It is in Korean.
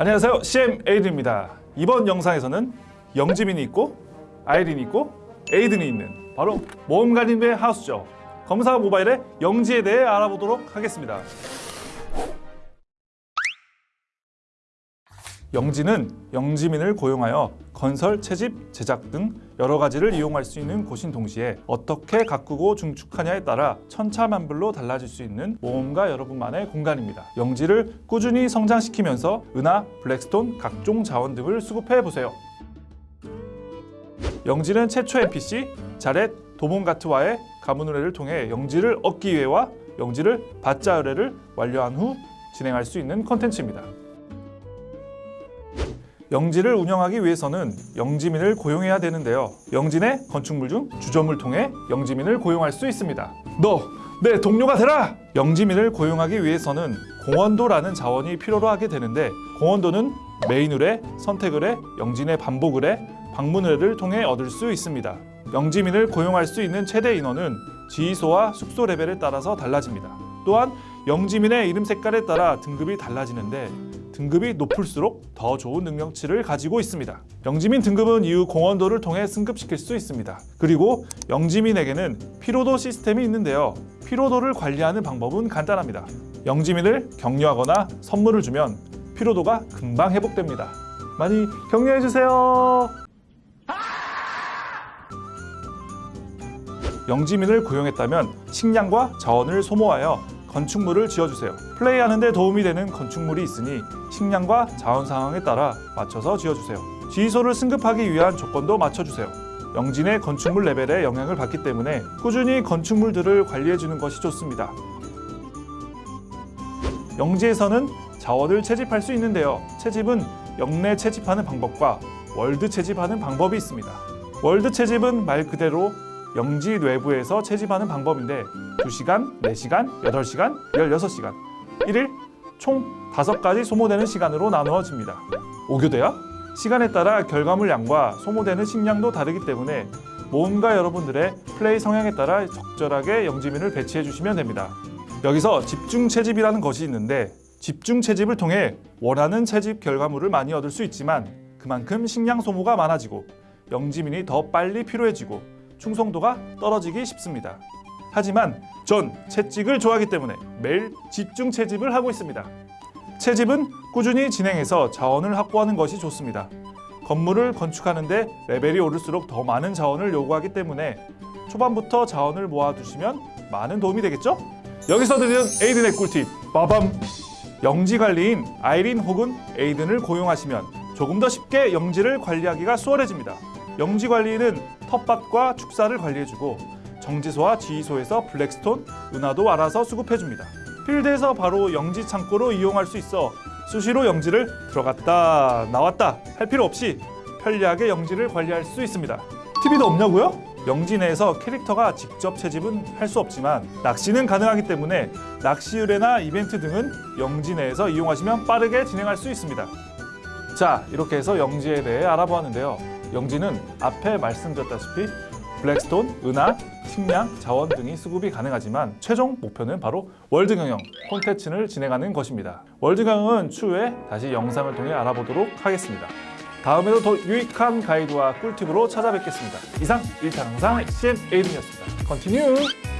안녕하세요. CM 에이든입니다. 이번 영상에서는 영지민이 있고 아이린이 있고 에이든이 있는 바로 모험가님의 하우스죠. 검사 모바일의 영지에 대해 알아보도록 하겠습니다 영지는 영지민을 고용하여 건설, 채집, 제작 등 여러 가지를 이용할 수 있는 곳인 동시에 어떻게 가꾸고 중축하냐에 따라 천차만별로 달라질 수 있는 모험가 여러분만의 공간입니다. 영지를 꾸준히 성장시키면서 은하, 블랙스톤, 각종 자원 등을 수급해 보세요. 영지는 최초 NPC 자렛 도몬가트와의 가문 의뢰를 통해 영지를 얻기 위해와 영지를 받자 의뢰를 완료한 후 진행할 수 있는 컨텐츠입니다. 영지를 운영하기 위해서는 영지민을 고용해야 되는데요. 영진의 건축물 중 주점을 통해 영지민을 고용할 수 있습니다. 너 내 동료가 되라! 영지민을 고용하기 위해서는 공원도라는 자원이 필요로 하게 되는데 공헌도는 메인 의뢰, 선택 의뢰, 영지 내 반복 의뢰, 방문 의뢰를 통해 얻을 수 있습니다. 영지민을 고용할 수 있는 최대 인원은 지휘소와 숙소 레벨에 따라서 달라집니다. 또한 영지민의 이름 색깔에 따라 등급이 달라지는데 등급이 높을수록 더 좋은 능력치를 가지고 있습니다. 영지민 등급은 이후 공헌도를 통해 승급시킬 수 있습니다. 그리고 영지민에게는 피로도 시스템이 있는데요. 피로도를 관리하는 방법은 간단합니다. 영지민을 격려하거나 선물을 주면 피로도가 금방 회복됩니다. 많이 격려해 주세요. 영지민을 고용했다면 식량과 자원을 소모하여 건축물을 지어주세요. 플레이하는 데 도움이 되는 건축물이 있으니 식량과 자원 상황에 따라 맞춰서 지어주세요. 지휘소를 승급하기 위한 조건도 맞춰주세요. 영진의 건축물 레벨에 영향을 받기 때문에 꾸준히 건축물들을 관리해주는 것이 좋습니다. 영지에서는 자원을 채집할 수 있는데요. 채집은 영내 채집하는 방법과 월드 채집하는 방법이 있습니다. 월드 채집은 말 그대로 영지 외부에서 채집하는 방법인데 2시간, 4시간, 8시간, 16시간 1일 총 5가지 소모되는 시간으로 나누어집니다. 오교대야? 시간에 따라 결과물 양과 소모되는 식량도 다르기 때문에 모험가 여러분들의 플레이 성향에 따라 적절하게 영지민을 배치해 주시면 됩니다. 여기서 집중 채집이라는 것이 있는데 집중 채집을 통해 원하는 채집 결과물을 많이 얻을 수 있지만 그만큼 식량 소모가 많아지고 영지민이 더 빨리 필요해지고 충성도가 떨어지기 쉽습니다. 하지만 전 채찍을 좋아하기 때문에 매일 집중 채집을 하고 있습니다. 채집은 꾸준히 진행해서 자원을 확보하는 것이 좋습니다. 건물을 건축하는데 레벨이 오를수록 더 많은 자원을 요구하기 때문에 초반부터 자원을 모아두시면 많은 도움이 되겠죠? 여기서 드리는 에이든의 꿀팁 빠밤! 영지 관리인 아이린 혹은 에이든을 고용하시면 조금 더 쉽게 영지를 관리하기가 수월해집니다. 영지 관리인은 텃밭과 축사를 관리해주고 정지소와 지휘소에서 블랙스톤, 은하도 알아서 수급해줍니다. 필드에서 바로 영지 창고로 이용할 수 있어 수시로 영지를 들어갔다 나왔다 할 필요 없이 편리하게 영지를 관리할 수 있습니다. TV도 없냐고요? 영지 내에서 캐릭터가 직접 채집은 할 수 없지만 낚시는 가능하기 때문에 낚시 의뢰나 이벤트 등은 영지 내에서 이용하시면 빠르게 진행할 수 있습니다. 자 이렇게 해서 영지에 대해 알아보았는데요. 영지는 앞에 말씀드렸다시피 블랙스톤, 은화, 식량, 자원 등이 수급이 가능하지만 최종 목표는 바로 월드 경영 콘텐츠를 진행하는 것입니다. 월드 경영은 추후에 다시 영상을 통해 알아보도록 하겠습니다. 다음에도 더 유익한 가이드와 꿀팁으로 찾아뵙겠습니다. 이상 1탄 영상 CM 에이든이었습니다. 컨티뉴!